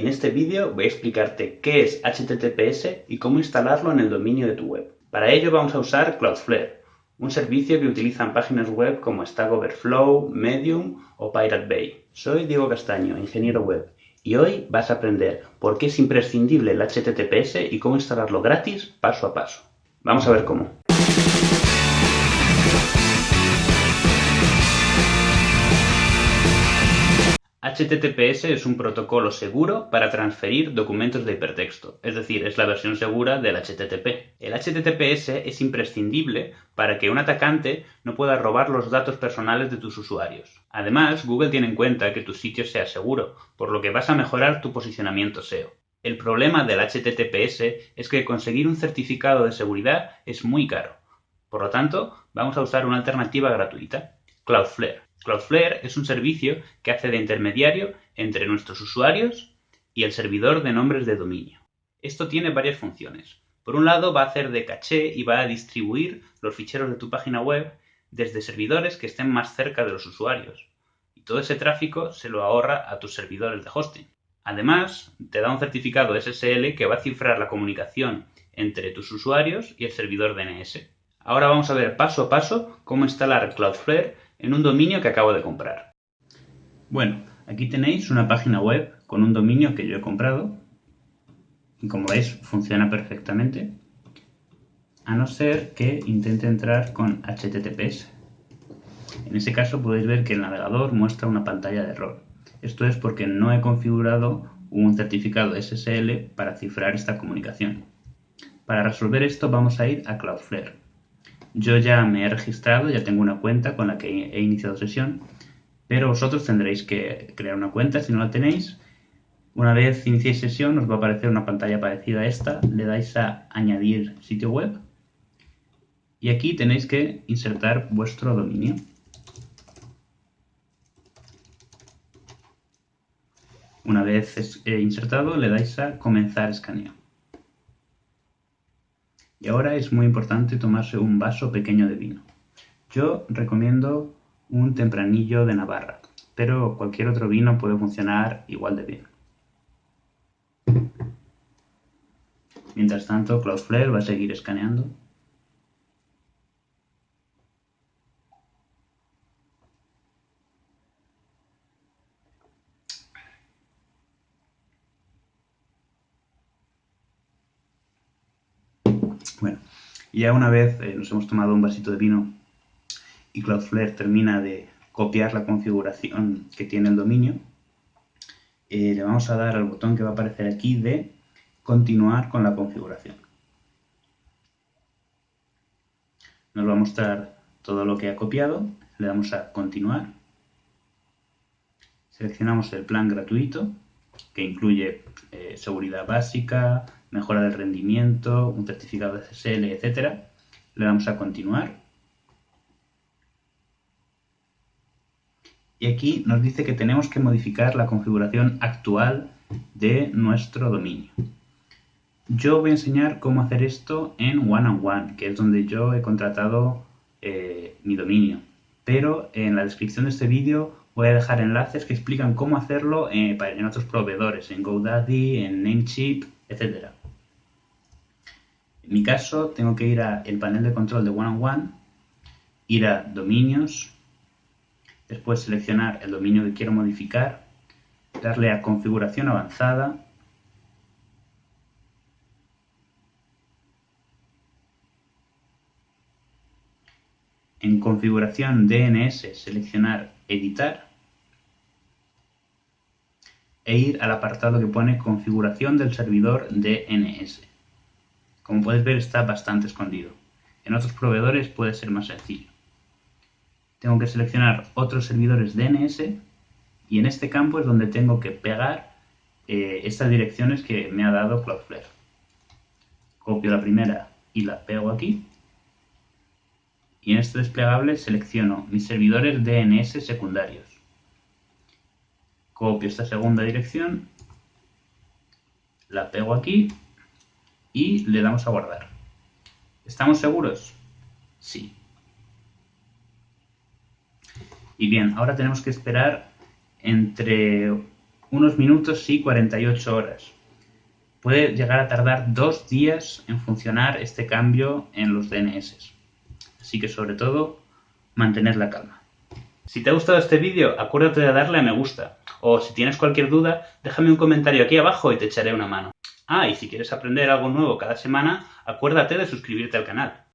En este vídeo voy a explicarte qué es HTTPS y cómo instalarlo en el dominio de tu web. Para ello vamos a usar Cloudflare, un servicio que utilizan páginas web como Stack Overflow, Medium o Pirate Bay. Soy Diego Castaño, ingeniero web, y hoy vas a aprender por qué es imprescindible el HTTPS y cómo instalarlo gratis paso a paso. Vamos a ver cómo. HTTPS es un protocolo seguro para transferir documentos de hipertexto, es decir, es la versión segura del HTTP. El HTTPS es imprescindible para que un atacante no pueda robar los datos personales de tus usuarios. Además, Google tiene en cuenta que tu sitio sea seguro, por lo que vas a mejorar tu posicionamiento SEO. El problema del HTTPS es que conseguir un certificado de seguridad es muy caro. Por lo tanto, vamos a usar una alternativa gratuita, Cloudflare. Cloudflare es un servicio que hace de intermediario entre nuestros usuarios y el servidor de nombres de dominio. Esto tiene varias funciones. Por un lado va a hacer de caché y va a distribuir los ficheros de tu página web desde servidores que estén más cerca de los usuarios. Y todo ese tráfico se lo ahorra a tus servidores de hosting. Además, te da un certificado SSL que va a cifrar la comunicación entre tus usuarios y el servidor DNS. Ahora vamos a ver paso a paso cómo instalar Cloudflare en un dominio que acabo de comprar. Bueno, aquí tenéis una página web con un dominio que yo he comprado y como veis funciona perfectamente a no ser que intente entrar con HTTPS. En ese caso podéis ver que el navegador muestra una pantalla de error. Esto es porque no he configurado un certificado SSL para cifrar esta comunicación. Para resolver esto vamos a ir a Cloudflare. Yo ya me he registrado, ya tengo una cuenta con la que he iniciado sesión, pero vosotros tendréis que crear una cuenta si no la tenéis. Una vez iniciéis sesión os va a aparecer una pantalla parecida a esta, le dais a añadir sitio web y aquí tenéis que insertar vuestro dominio. Una vez insertado le dais a comenzar escaneo. Y ahora es muy importante tomarse un vaso pequeño de vino. Yo recomiendo un tempranillo de Navarra, pero cualquier otro vino puede funcionar igual de bien. Mientras tanto, Cloudflare va a seguir escaneando. Bueno, ya una vez eh, nos hemos tomado un vasito de vino y Cloudflare termina de copiar la configuración que tiene el dominio, eh, le vamos a dar al botón que va a aparecer aquí de continuar con la configuración. Nos va a mostrar todo lo que ha copiado, le damos a continuar, seleccionamos el plan gratuito que incluye eh, seguridad básica, mejora del rendimiento, un certificado de SSL, etc. Le damos a continuar. Y aquí nos dice que tenemos que modificar la configuración actual de nuestro dominio. Yo voy a enseñar cómo hacer esto en One on One, que es donde yo he contratado eh, mi dominio. Pero en la descripción de este vídeo voy a dejar enlaces que explican cómo hacerlo eh, en otros proveedores, en GoDaddy, en Namecheap, etc. En mi caso, tengo que ir al panel de control de One on One, ir a dominios, después seleccionar el dominio que quiero modificar, darle a configuración avanzada, en configuración DNS seleccionar editar e ir al apartado que pone configuración del servidor DNS. Como puedes ver está bastante escondido. En otros proveedores puede ser más sencillo. Tengo que seleccionar otros servidores DNS y en este campo es donde tengo que pegar eh, estas direcciones que me ha dado Cloudflare. Copio la primera y la pego aquí. Y en este desplegable selecciono mis servidores DNS secundarios. Copio esta segunda dirección, la pego aquí y le damos a guardar. ¿Estamos seguros? Sí. Y bien, ahora tenemos que esperar entre unos minutos y 48 horas. Puede llegar a tardar dos días en funcionar este cambio en los DNS. Así que sobre todo, mantener la calma. Si te ha gustado este vídeo, acuérdate de darle a me gusta. O si tienes cualquier duda, déjame un comentario aquí abajo y te echaré una mano. Ah, y si quieres aprender algo nuevo cada semana, acuérdate de suscribirte al canal.